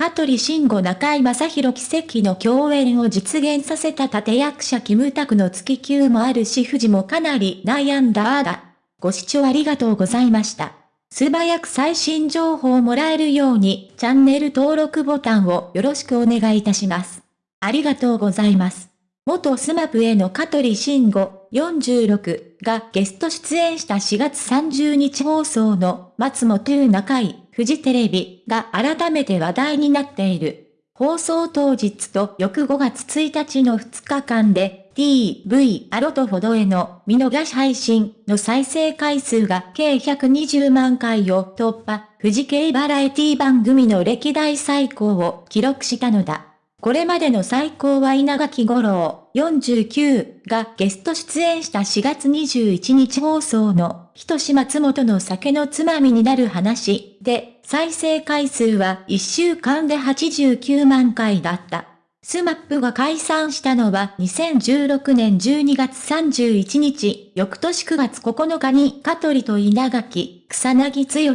香取慎吾中井正宏奇跡の共演を実現させた立役者キムタクの月休もあるし富士もかなり悩んだあだ。ご視聴ありがとうございました。素早く最新情報をもらえるようにチャンネル登録ボタンをよろしくお願いいたします。ありがとうございます。元スマップへの香取慎吾46がゲスト出演した4月30日放送の松本中井フジテレビが改めて話題になっている。放送当日と翌5月1日の2日間で TV アロトほどへの見逃し配信の再生回数が計120万回を突破、富士系バラエティ番組の歴代最高を記録したのだ。これまでの最高は稲垣五郎49がゲスト出演した4月21日放送の人志松本の酒のつまみになる話で再生回数は1週間で89万回だった。SMAP が解散したのは2016年12月31日、翌年9月9日に香取と稲垣、草彅剛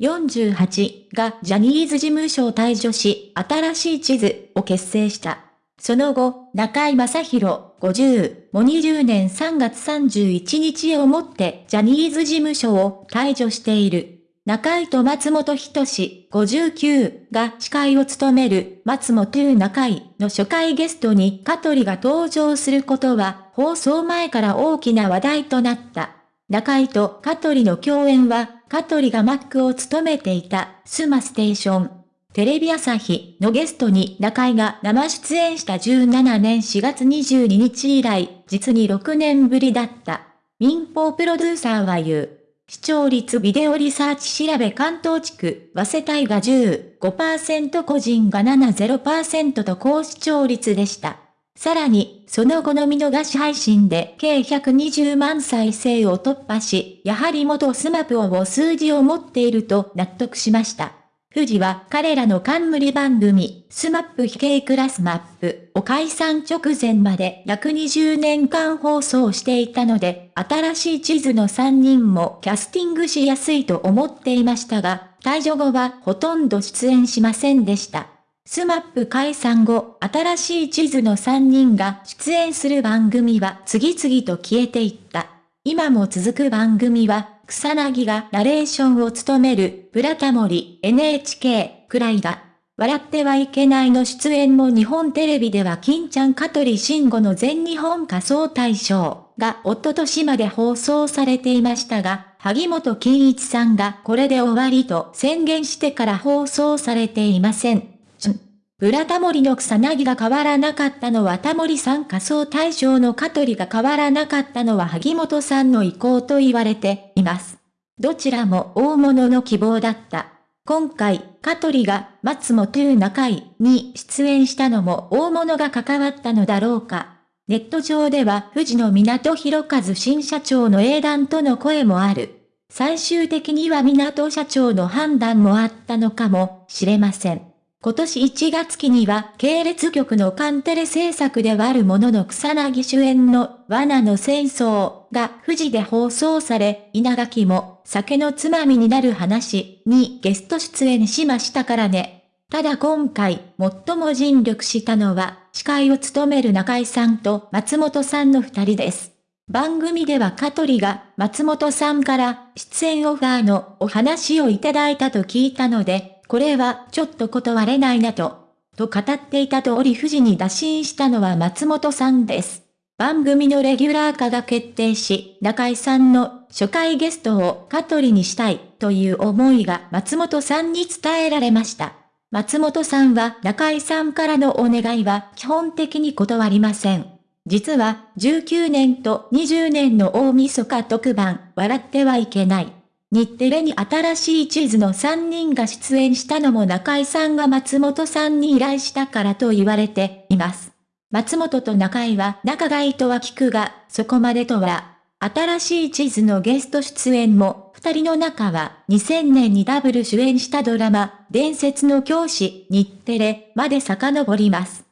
48がジャニーズ事務所を退所し、新しい地図を結成した。その後、中居正広50も20年3月31日をもってジャニーズ事務所を退所している。中居と松本人志59が司会を務める松本中井の初回ゲストに香取が登場することは放送前から大きな話題となった。中井と香取の共演は香取がマックを務めていたスマステーション。テレビ朝日のゲストに中井が生出演した17年4月22日以来、実に6年ぶりだった。民放プロデューサーは言う。視聴率ビデオリサーチ調べ関東地区、早稲田が15%個人が70%と高視聴率でした。さらに、その後の見逃し配信で計120万再生を突破し、やはり元 SMAPは数字を持っていると納得しました。フジは彼らの冠番組、スマップ非系クラスマップを解散直前まで約20年間放送していたので、新しい地図の3人もキャスティングしやすいと思っていましたが、退所後はほとんど出演しませんでした。SMAP解散後、新しい地図の3人が出演する番組は次々と消えていった。今も続く番組は、草彅がナレーションを務める、ブラタモリ、NHK、くらいだ。笑ってはいけないの出演も日本テレビでは欽ちゃん香取慎吾の全日本仮装大賞がおととしまで放送されていましたが、萩本欽一さんがこれで終わりと宣言してから放送されていません。ブラタモリの草薙が変わらなかったのはタモリさん仮想対象の香取が変わらなかったのは萩本さんの意向と言われています。どちらも大物の希望だった。今回、香取が松本中井に出演したのも大物が関わったのだろうか。ネット上では富士の港博和新社長の英断との声もある。最終的には港社長の判断もあったのかもしれません。今年1月期には系列局のカンテレ制作ではあるものの草薙主演の罠の戦争が富士で放送され、稲垣も酒のつまみになる話にゲスト出演しましたからね。ただ今回、最も尽力したのは、司会を務める中井さんと松本さんの二人です。番組では香取が松本さんから出演オファーのお話をいただいたと聞いたので、これはちょっと断れないなと、と語っていた通り富士に打診したのは松本さんです。番組のレギュラー化が決定し、中井さんの初回ゲストを香取にしたいという思いが松本さんに伝えられました。松本さんは中井さんからのお願いは基本的に断りません。実は19年と20年の大晦日特番、笑ってはいけない。日テレに新しい地図の3人が出演したのも中井さんが松本さんに依頼したからと言われています。松本と中井は仲がいいとは聞くが、そこまでとは。新しい地図のゲスト出演も、二人の中は2000年にダブル主演したドラマ、伝説の教師、日テレまで遡ります。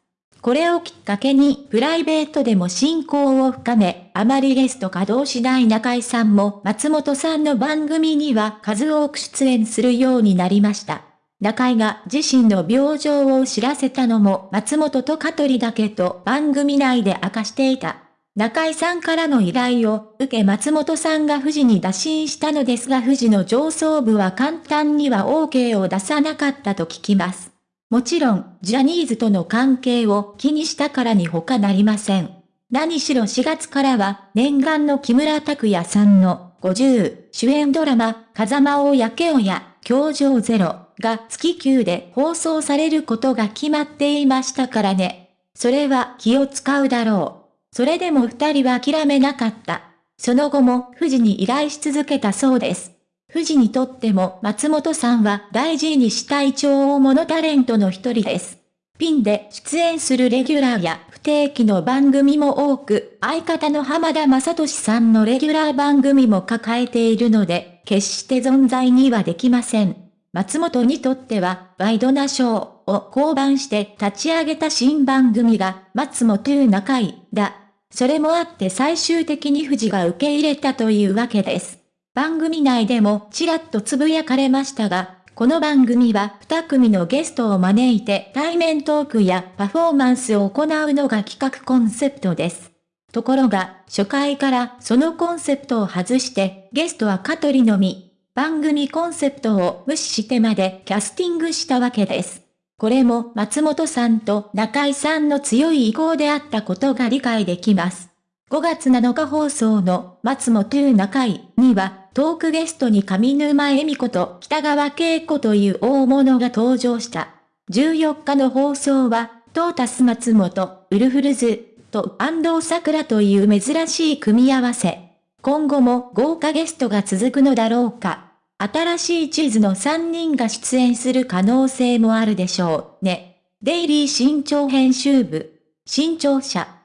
これをきっかけにプライベートでも親交を深め、あまりゲスト稼働しない中井さんも松本さんの番組には数多く出演するようになりました。中井が自身の病状を知らせたのも松本と香取だけと番組内で明かしていた。中井さんからの依頼を受け松本さんが富士に打診したのですが富士の上層部は簡単には OK を出さなかったと聞きます。もちろん、ジャニーズとの関係を気にしたからに他なりません。何しろ4月からは念願の木村拓哉さんの50主演ドラマ、風間を焼けおや、教場ゼロが月9で放送されることが決まっていましたからね。それは気を使うだろう。それでも二人は諦めなかった。その後も富士に依頼し続けたそうです。富士にとっても松本さんは大事にしたい超大物タレントの一人です。ピンで出演するレギュラーや不定期の番組も多く、相方の浜田雅俊さんのレギュラー番組も抱えているので、決して存在にはできません。松本にとっては、ワイドナショーを降板して立ち上げた新番組が、松本中井だ。それもあって最終的に富士が受け入れたというわけです。番組内でもちらっとつぶやかれましたが、この番組は2組のゲストを招いて対面トークやパフォーマンスを行うのが企画コンセプトです。ところが、初回からそのコンセプトを外して、ゲストは香取のみ、番組コンセプトを無視してまでキャスティングしたわけです。これも松本さんと中井さんの強い意向であったことが理解できます。5月7日放送の松本中井にはトークゲストに上沼恵美子と北川景子という大物が登場した。14日の放送はトータス松本、ウルフルズと安藤桜という珍しい組み合わせ。今後も豪華ゲストが続くのだろうか。新しい地図の3人が出演する可能性もあるでしょうね。デイリー新潮編集部。新潮社